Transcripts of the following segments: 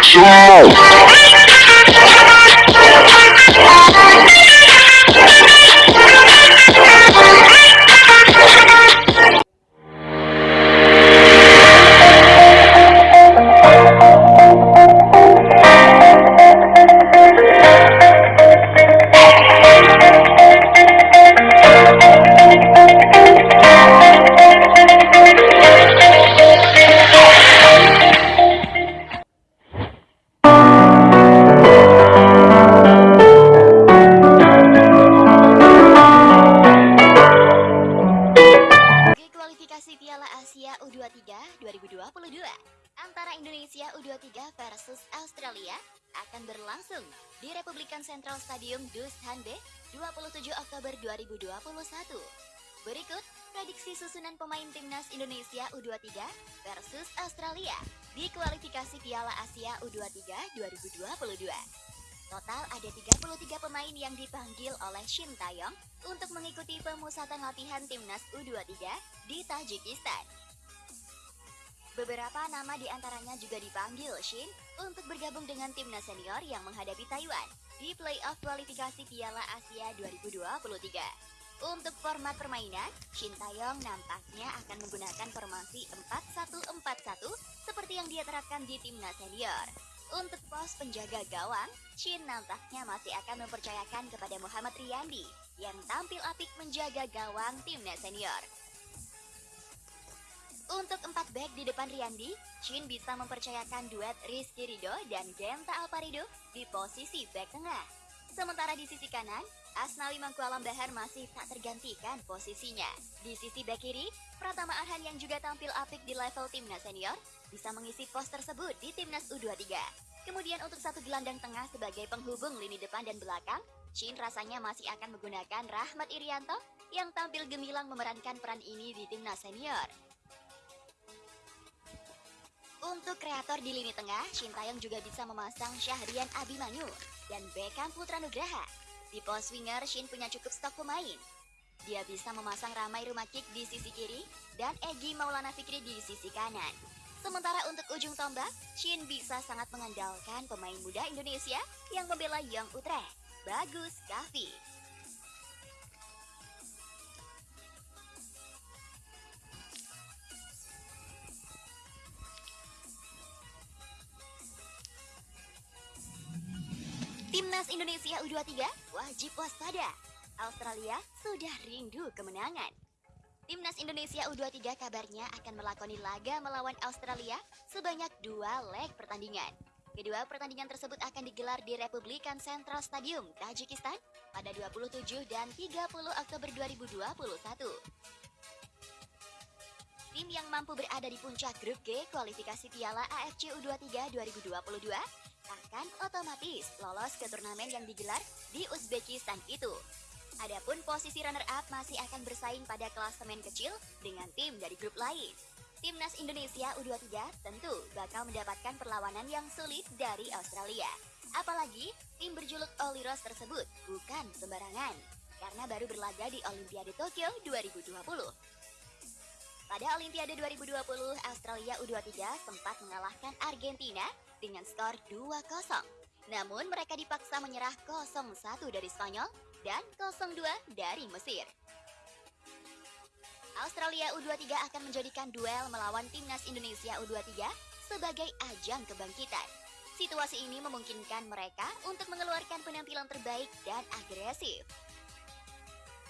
what you. Central Stadium Dushanbe 27 Oktober 2021. Berikut prediksi susunan pemain timnas Indonesia U23 versus Australia di kualifikasi Piala Asia U23 2022. Total ada 33 pemain yang dipanggil oleh Shin Taeyong untuk mengikuti pemusatan latihan timnas U23 di Tajikistan. Beberapa nama di antaranya juga dipanggil Shin untuk bergabung dengan timnas senior yang menghadapi Taiwan di playoff kualifikasi Piala Asia 2023. Untuk format permainan, Shin Taeyong nampaknya akan menggunakan formasi 4-1-4-1 seperti yang dia terapkan di timnas senior. Untuk pos penjaga gawang, Shin nampaknya masih akan mempercayakan kepada Muhammad Riyandi yang tampil apik menjaga gawang timnas senior. Untuk empat back di depan Riyandi, Shin bisa mempercayakan duet Rizky Rido dan Genta Alparido di posisi back tengah. Sementara di sisi kanan, Asnawi Mangkualam Bahar masih tak tergantikan posisinya. Di sisi back kiri, Pratama Arhan yang juga tampil apik di level timnas senior bisa mengisi pos tersebut di timnas U23. Kemudian untuk satu gelandang tengah sebagai penghubung lini depan dan belakang, Shin rasanya masih akan menggunakan Rahmat Irianto yang tampil gemilang memerankan peran ini di timnas senior. Untuk kreator di lini tengah, Shin Taeyong juga bisa memasang Syahrian Abimanyu dan Beckham Putra Nugraha. Di pos winger, Shin punya cukup stok pemain. Dia bisa memasang Ramai Rumakik di sisi kiri dan Egi Maulana Fikri di sisi kanan. Sementara untuk ujung tombak, Shin bisa sangat mengandalkan pemain muda Indonesia yang membela Young Utrecht, Bagus Kavi. Indonesia U23 wajib waspada. Australia sudah rindu kemenangan. Timnas Indonesia U23 kabarnya akan melakoni laga melawan Australia sebanyak dua leg pertandingan. Kedua pertandingan tersebut akan digelar di Republikan Central Stadium, Tajikistan pada 27 dan 30 Oktober 2021. Tim yang mampu berada di puncak grup G kualifikasi Piala AFC U23 2022 akan otomatis lolos ke turnamen yang digelar di Uzbekistan itu. Adapun posisi runner-up masih akan bersaing pada klasemen kecil dengan tim dari grup lain. Timnas Indonesia U23 tentu bakal mendapatkan perlawanan yang sulit dari Australia. Apalagi tim berjuluk Oliros tersebut bukan sembarangan karena baru berlaga di Olimpiade Tokyo 2020. Pada Olimpiade 2020, Australia U23 sempat mengalahkan Argentina dengan skor 2-0. Namun mereka dipaksa menyerah 0-1 dari Spanyol dan 0-2 dari Mesir. Australia U23 akan menjadikan duel melawan timnas Indonesia U23 sebagai ajang kebangkitan. Situasi ini memungkinkan mereka untuk mengeluarkan penampilan terbaik dan agresif.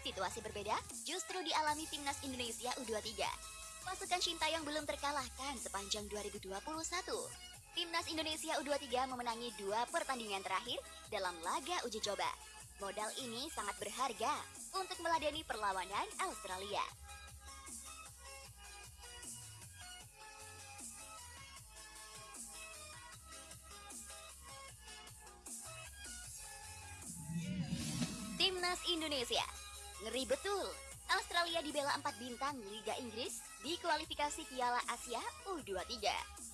Situasi berbeda justru dialami timnas Indonesia U23. Pasukan Sintayong belum terkalahkan sepanjang 2021. Timnas Indonesia U23 memenangi dua pertandingan terakhir dalam laga uji coba. Modal ini sangat berharga untuk meladeni perlawanan Australia. Timnas Indonesia Ngeri betul Australia dibela 4 bintang Liga Inggris di kualifikasi Piala Asia U23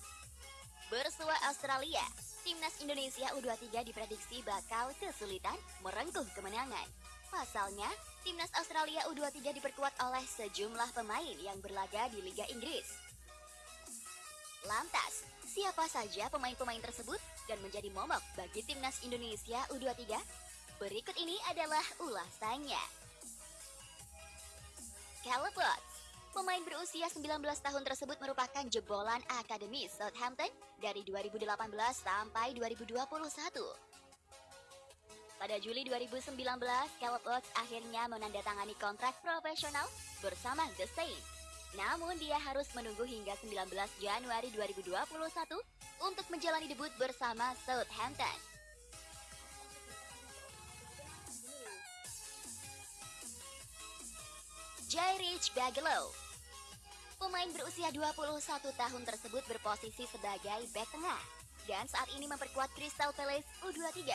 Bersua Australia, timnas Indonesia U23 diprediksi bakal kesulitan merengkuh kemenangan. Pasalnya, timnas Australia U23 diperkuat oleh sejumlah pemain yang berlaga di Liga Inggris. Lantas, Siapa saja pemain-pemain tersebut dan menjadi momok bagi timnas Indonesia U23? Berikut ini adalah ulasannya. Watts Pemain berusia 19 tahun tersebut merupakan jebolan Akademi Southampton dari 2018 sampai 2021. Pada Juli 2019, Caleb Watts akhirnya menandatangani kontrak profesional bersama The Saints. Namun dia harus menunggu hingga 19 Januari 2021 untuk menjalani debut bersama Southampton. Jairich Bagelo Pemain berusia 21 tahun tersebut berposisi sebagai back tengah dan saat ini memperkuat Crystal Palace U23.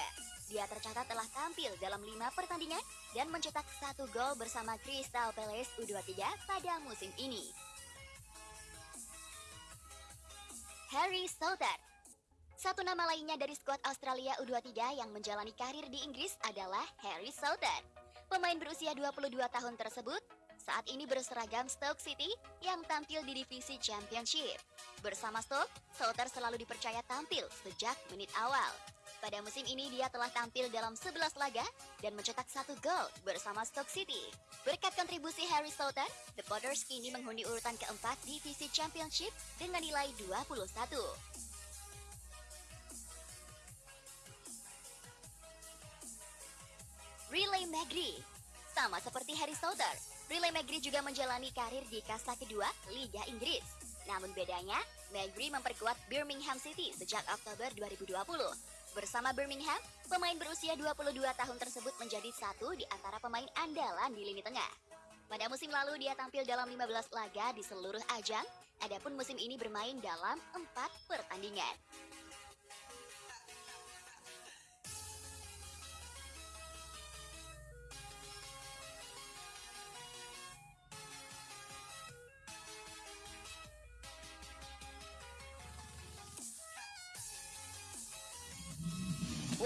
Dia tercatat telah tampil dalam 5 pertandingan dan mencetak satu gol bersama Crystal Palace U23 pada musim ini. Harry Southern Satu nama lainnya dari skuad Australia U23 yang menjalani karir di Inggris adalah Harry Southern. Pemain berusia 22 tahun tersebut saat ini berseragam Stoke City yang tampil di divisi Championship. Bersama Stoke, Souter selalu dipercaya tampil sejak menit awal. Pada musim ini dia telah tampil dalam 11 laga dan mencetak satu gol bersama Stoke City. Berkat kontribusi Harry Souter, The Potters kini menghuni urutan keempat divisi Championship dengan nilai 21. Relay Magri Sama seperti Harry Souter, Riley Magri juga menjalani karir di kasta kedua Liga Inggris. Namun bedanya, Magri memperkuat Birmingham City sejak Oktober 2020. Bersama Birmingham, pemain berusia 22 tahun tersebut menjadi satu di antara pemain andalan di lini tengah. Pada musim lalu dia tampil dalam 15 laga di seluruh ajang, adapun musim ini bermain dalam 4 pertandingan.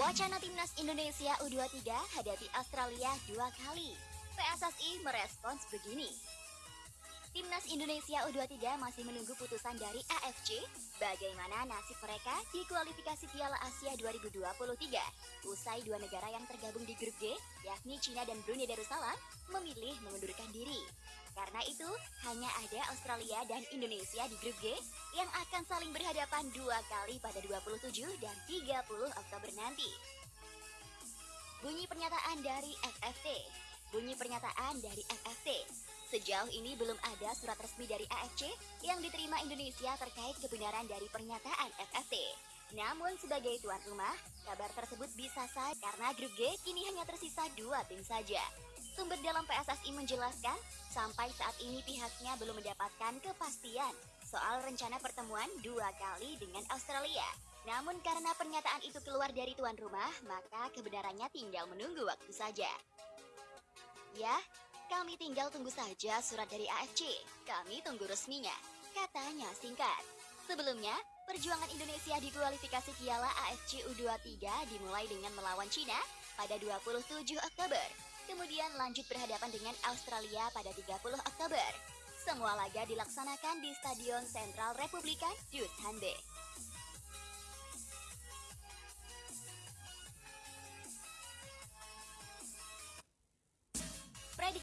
Wacana timnas Indonesia U23 hadapi Australia dua kali. PSSI merespons begini. Timnas Indonesia U23 masih menunggu putusan dari AFC bagaimana nasib mereka di kualifikasi Piala Asia 2023. Usai dua negara yang tergabung di grup G, yakni China dan Brunei Darussalam, memilih mengundurkan diri. Karena itu, hanya ada Australia dan Indonesia di grup G yang akan saling berhadapan dua kali pada 27 dan 30 Oktober nanti. Bunyi pernyataan dari FFT. Bunyi pernyataan dari FFT. Sejauh ini belum ada surat resmi dari AFC yang diterima Indonesia terkait kebenaran dari pernyataan FFT. Namun sebagai tuan rumah, kabar tersebut bisa sah karena grup G kini hanya tersisa dua tim saja. Sumber dalam PSSI menjelaskan, sampai saat ini pihaknya belum mendapatkan kepastian soal rencana pertemuan dua kali dengan Australia. Namun karena pernyataan itu keluar dari tuan rumah, maka kebenarannya tinggal menunggu waktu saja. Ya, kami tinggal tunggu saja surat dari AFC. Kami tunggu resminya. Katanya singkat. Sebelumnya, perjuangan Indonesia di kualifikasi Piala AFC U23 dimulai dengan melawan Cina pada 27 Oktober kemudian lanjut berhadapan dengan Australia pada 30 Oktober. Semua laga dilaksanakan di Stadion Sentral Republikan Duthanbe.